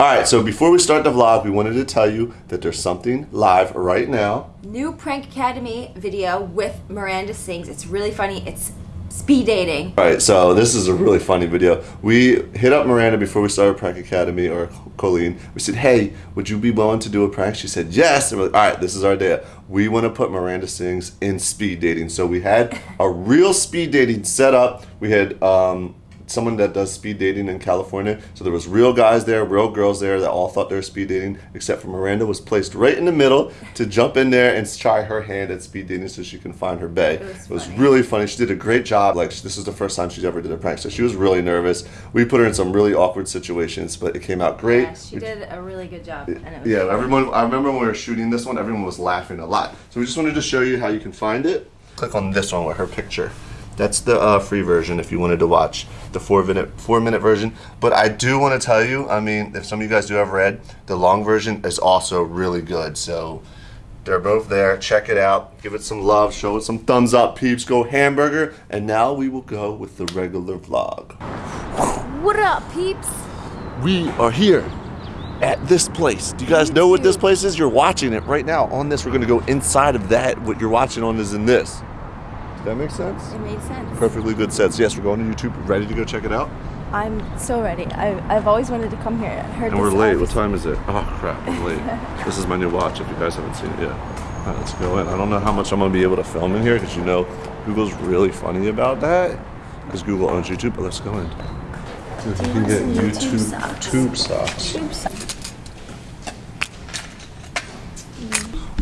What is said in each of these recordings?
All right, so before we start the vlog, we wanted to tell you that there's something live right now. New Prank Academy video with Miranda Sings. It's really funny. It's speed dating. All right, so this is a really funny video. We hit up Miranda before we started Prank Academy, or Colleen. We said, hey, would you be willing to do a prank? She said, yes. And we're like, all right, this is our day. We want to put Miranda Sings in speed dating. So we had a real speed dating set up. We had um, someone that does speed dating in California. So there was real guys there, real girls there that all thought they were speed dating, except for Miranda was placed right in the middle to jump in there and try her hand at speed dating so she can find her bae. It was, it was really funny. She did a great job. Like this is the first time she's ever did a prank, so she was really nervous. We put her in some really awkward situations, but it came out great. Yeah, she we, did a really good job. yeah, everyone. I remember when we were shooting this one, everyone was laughing a lot. So we just wanted to show you how you can find it. Click on this one with her picture. That's the uh, free version if you wanted to watch the four minute four minute version. But I do want to tell you, I mean, if some of you guys do have Red, the long version is also really good. So they're both there. Check it out. Give it some love. Show it some thumbs up, peeps. Go hamburger. And now we will go with the regular vlog. What up, peeps? We are here at this place. Do you guys know what this place is? You're watching it right now. On this, we're going to go inside of that. What you're watching on is in this. Does that make sense? It made sense. Perfectly good sense. Yes, we're going to YouTube. Ready to go check it out? I'm so ready. I, I've always wanted to come here. I heard and we're late. What time is it? Oh, crap. I'm late. this is my new watch if you guys haven't seen it yet. All right, let's go in. I don't know how much I'm going to be able to film in here because you know Google's really funny about that because Google owns YouTube, but let's go in. You can get YouTube, YouTube socks. Tube socks. Tube socks.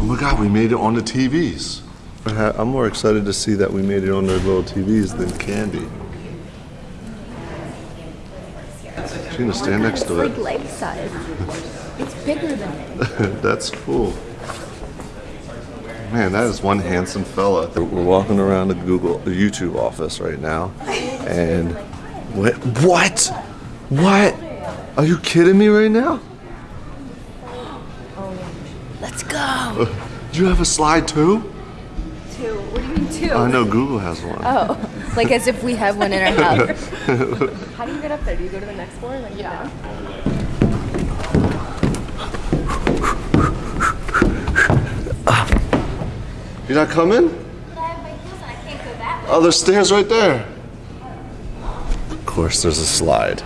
Oh my god, we made it on the TVs. Uh, I'm more excited to see that we made it on their little TVs than Candy. She's gonna stand next to it. It's like life size. It's bigger than it. That's cool. Man, that is one handsome fella. We're walking around the Google, the YouTube office right now, and what? What? What? Are you kidding me right now? Oh, let's go. Do you have a slide too? Too. I know Google has one. Oh, like as if we have one in our house. How do you get up there? Do you go to the next floor? And like yeah. You're not coming? Oh, there's stairs right there. Of course, there's a slide.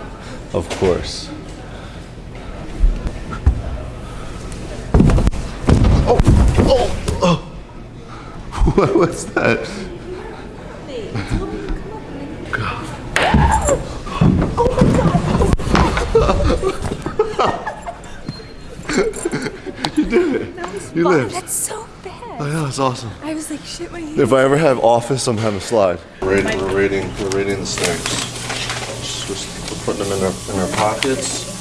Of course. What was that? you did it. you lived. That's so bad. I know, it's awesome. I was like, shit, my If I ever have office, I'm having a slide. We're rating, we're rating, we're rating the snakes. Just, just putting them in our, in our pockets.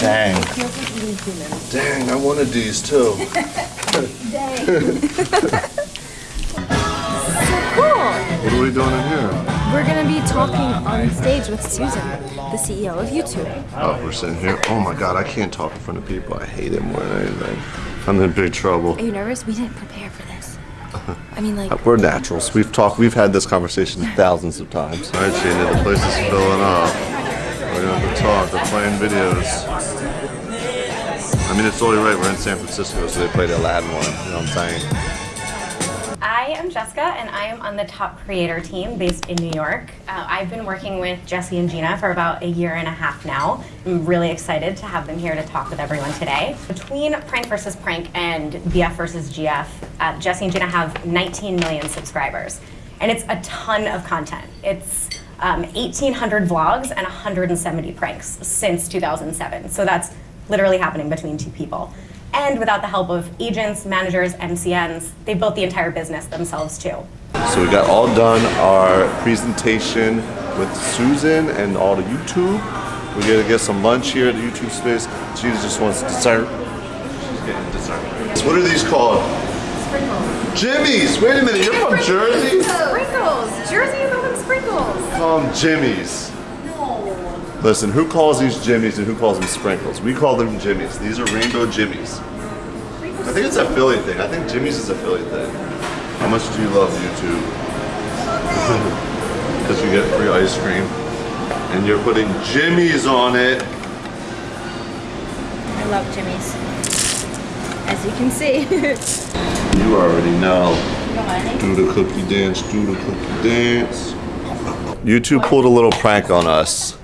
Dang. Dang, I wanted these too. Dang. so cool. What are we doing in here? We're gonna be talking on stage with Susan, the CEO of YouTube. Oh, we're sitting here. Oh my God, I can't talk in front of people. I hate it more than anything. I'm in big trouble. Are you nervous? We didn't prepare for this. I mean, like we're naturals. We've talked. We've had this conversation thousands of times. All right, Gina, the place is filling up. We're gonna have to talk. They're playing videos. Mean, it's totally right. We're in San Francisco, so they play the Aladdin one. You know what I'm saying? I am Jessica, and I am on the top creator team based in New York. Uh, I've been working with Jesse and Gina for about a year and a half now. I'm really excited to have them here to talk with everyone today. Between Prank versus Prank and BF versus GF, uh, Jesse and Gina have 19 million subscribers, and it's a ton of content. It's um, 1,800 vlogs and 170 pranks since 2007. So that's literally happening between two people. And without the help of agents, managers, MCNs, they built the entire business themselves too. So we got all done our presentation with Susan and all the YouTube. We gotta get some lunch here at the YouTube space. She just wants dessert. She's getting dessert. So what are these called? Sprinkles. Jimmy's! Wait a minute, you're from Jersey? Sprinkles! Jersey, you call them sprinkles. Call them Jimmy's. Listen, who calls these jimmies and who calls them sprinkles? We call them jimmies. These are rainbow jimmies. I think it's a Philly thing. I think Jimmy's is a Philly thing. How much do you love YouTube? Because you get free ice cream. And you're putting Jimmy's on it. I love Jimmy's. As you can see. You already know. Do the cookie dance, do the cookie dance. YouTube pulled a little prank on us.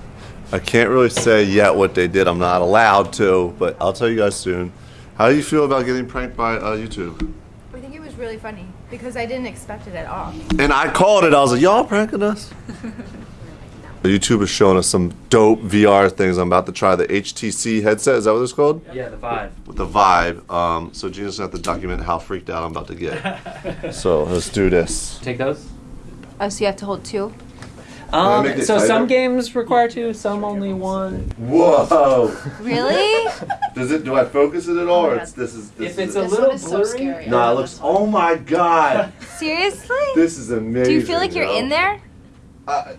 I can't really say yet what they did. I'm not allowed to, but I'll tell you guys soon. How do you feel about getting pranked by uh, YouTube? I think it was really funny because I didn't expect it at all. And I called it. I was like, y'all pranking us? YouTube is showing us some dope VR things. I'm about to try the HTC headset. Is that what it's called? Yeah, the vibe. With the Vive. Um, so Gina's gonna have to document how freaked out I'm about to get. so let's do this. Take those. Oh, so you have to hold two? Um, so tighter? some games require two, some only one. Whoa! Really? Does it? Do I focus it at all? or it's this is this If it's is a This little one is so blurry, scary. No, it looks. Oh my god! Seriously? This is amazing. Do you feel like you're yo. in there? Uh,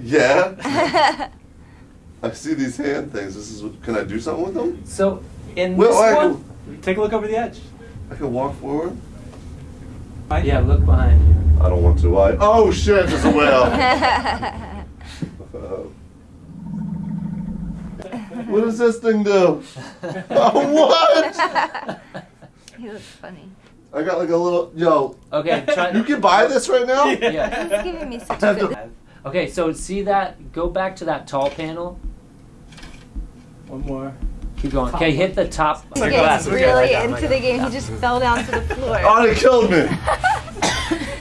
yeah. I see these hand things. This is. What, can I do something with them? So in Well, this I one, can, Take a look over the edge. I can walk forward. Yeah, look behind you. I don't want to. Why? Oh shit! There's a whale. What does this thing do? Oh, what? he looks funny. I got like a little. Yo, Okay, try. you can buy this right now. yeah. He's giving me such have good. Okay, so see that? Go back to that tall panel. One more. Keep going. Okay, hit the top. He's my getting really Okay, I got it, I into got the it. game. He just fell down to the floor. Oh, they killed me.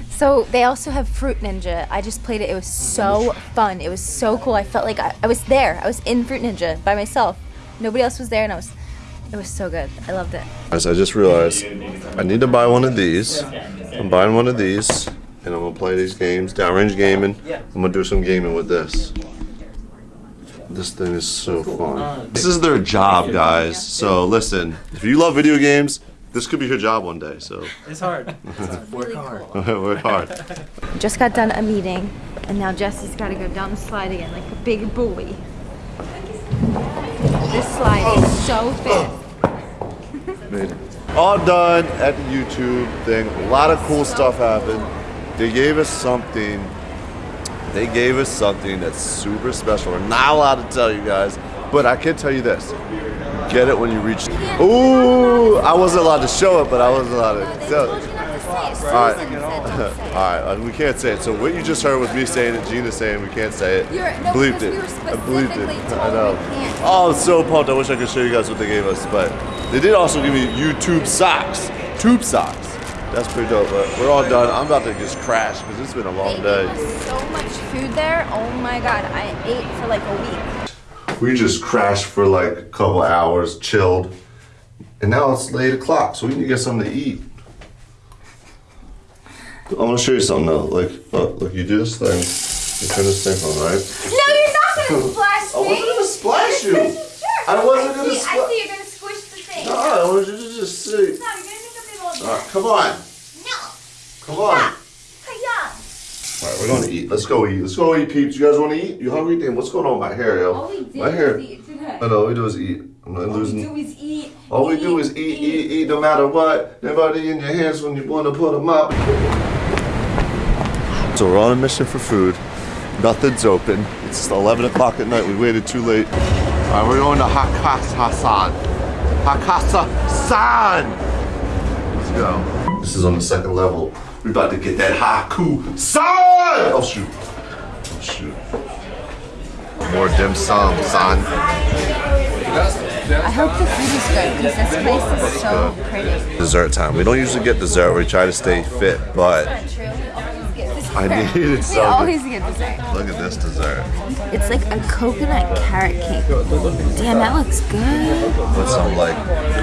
So they also have Fruit Ninja. I just played it. It was so fun. It was so cool. I felt like I, I was there. I was in Fruit Ninja by myself. Nobody else was there, and I was. It was so good. I loved it. Guys, I just realized I need to buy one of these. I'm buying one of these, and I'm gonna play these games, downrange gaming. I'm gonna do some gaming with this. This thing is so fun. Uh, this is their job, guys. So listen, if you love video games, this could be your job one day. So It's hard. Work hard. work hard. Just got done a meeting, and now Jesse's got to go down the slide again like a big boy. This slide is oh. so fast. Made it. All done at the YouTube thing. A lot of cool stuff happened. They gave us something. They gave us something that's super special. We're not allowed to tell you guys, but I can tell you this. Get it when you reach. Ooh, I wasn't allowed to show it, but I wasn't allowed to tell it. All right, all right. We can't say it. So what you just heard was me saying it, Gina saying we can't say it. You're- no, Bleeped it. I bleeped it. I know. Oh, I'm so pumped. I wish I could show you guys what they gave us, but they did also give me YouTube socks, tube socks. That's pretty dope. But we're all done. I'm about to just crash because it's been a long They day. so much food there. Oh my god, I ate for like a week. We just crashed for like a couple hours, chilled, and now it's late o'clock, so we need to get something to eat. I'm gonna show you something though. Like, look, look, you do this thing, you turn this thing on, right? No, you're not gonna splash me. I wasn't gonna splash you. Sure. I wasn't gonna see, I see you're gonna squish the thing. No, I wanted you to just see. No, you're gonna make a big old All right, come on, No. Come on. Hiya. All right, we're gonna eat. Let's go eat. Let's go eat, peeps. You guys want to eat? You hungry? Damn, what's going on with my hair, yo? All we did my hair. was eat today. I know. All we do is eat. I'm not All we do is eat. All we do is eat, eat, eat, no matter what. Nobody in your hands when you want to put them up. So we're on a mission for food. Nothing's open. It's 11 o'clock at night. We waited too late. All right, we're going to Hakasa-san. Hakasa-san. Let's go. This is on the second level. We're about to get that Haku-san. Oh shoot. Oh shoot. More dim sum, son. I hope the food is good because this place is so pretty. Dessert time. We don't usually get dessert. We try to stay fit, but True. We always get dessert. I needed We something. always get dessert. Look at this dessert. It's like a coconut carrot cake. Damn, that looks good. With some like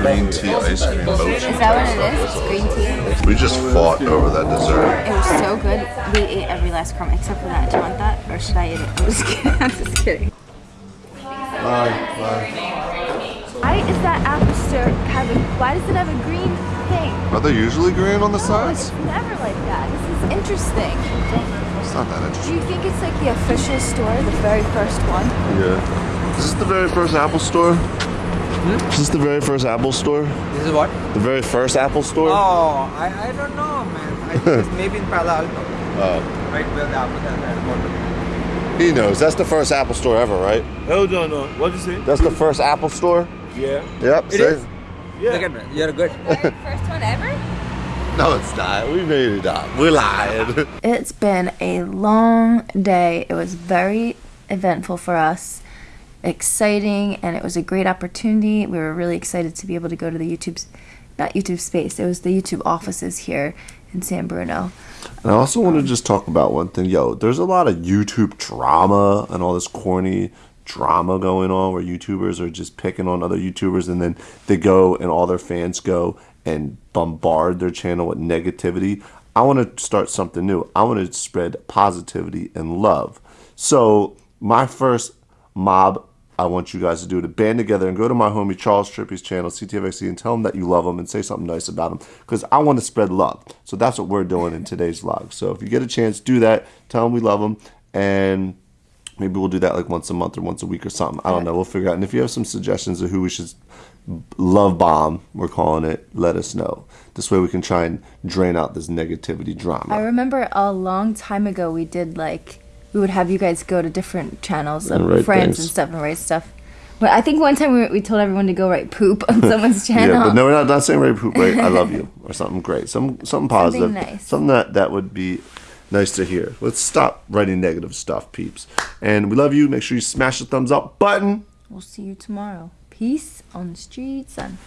green tea ice cream. Is that what it is? It's green tea. We just fought over that dessert. It was so good. We ate every last crumb except for that. Do you want that? Or should I eat it? I'm just kidding. I'm just kidding. Bye. Bye. Why is that apple store have a, why does it have a green thing? Are they usually green on the sides? It's never like that. This is interesting. It's not that interesting. Do you think it's like the official store, the very first one? Yeah. Is this the very first Apple store? Hmm? Is this the very first Apple store? This is what? The very first Apple store? Oh, I, I don't know, man. I think it's maybe in Palo Alto. Oh. Right where the apple and the. He knows. That's the first Apple store ever, right? Hold on, no. What you say? That's the first Apple store. Yeah. Yep. It see? is. Yeah. Look at me. You're good. First one ever? No, it's not. We made it up. We're lying. It's been a long day. It was very eventful for us, exciting, and it was a great opportunity. We were really excited to be able to go to the YouTube, not YouTube space, it was the YouTube offices here in San Bruno. And I also want to um, just talk about one thing. Yo, there's a lot of YouTube drama and all this corny drama going on where YouTubers are just picking on other YouTubers and then they go and all their fans go and bombard their channel with negativity. I want to start something new. I want to spread positivity and love. So, my first mob I want you guys to do to band together and go to my homie Charles Trippy's channel, CTFXC, and tell him that you love him and say something nice about him because I want to spread love. So that's what we're doing in today's vlog. So if you get a chance, do that. Tell him we love him, and maybe we'll do that like once a month or once a week or something. I don't know. We'll figure out. And if you have some suggestions of who we should love bomb, we're calling it, let us know. This way we can try and drain out this negativity drama. I remember a long time ago we did like we would have you guys go to different channels of friends things. and stuff and write stuff. But I think one time we, we told everyone to go write poop on someone's channel. Yeah, but no, we're not, not saying write poop, right? I love you or something great, some something positive, something, nice. something that that would be nice to hear. Let's stop writing negative stuff, peeps. And we love you. Make sure you smash the thumbs up button. We'll see you tomorrow. Peace on the streets and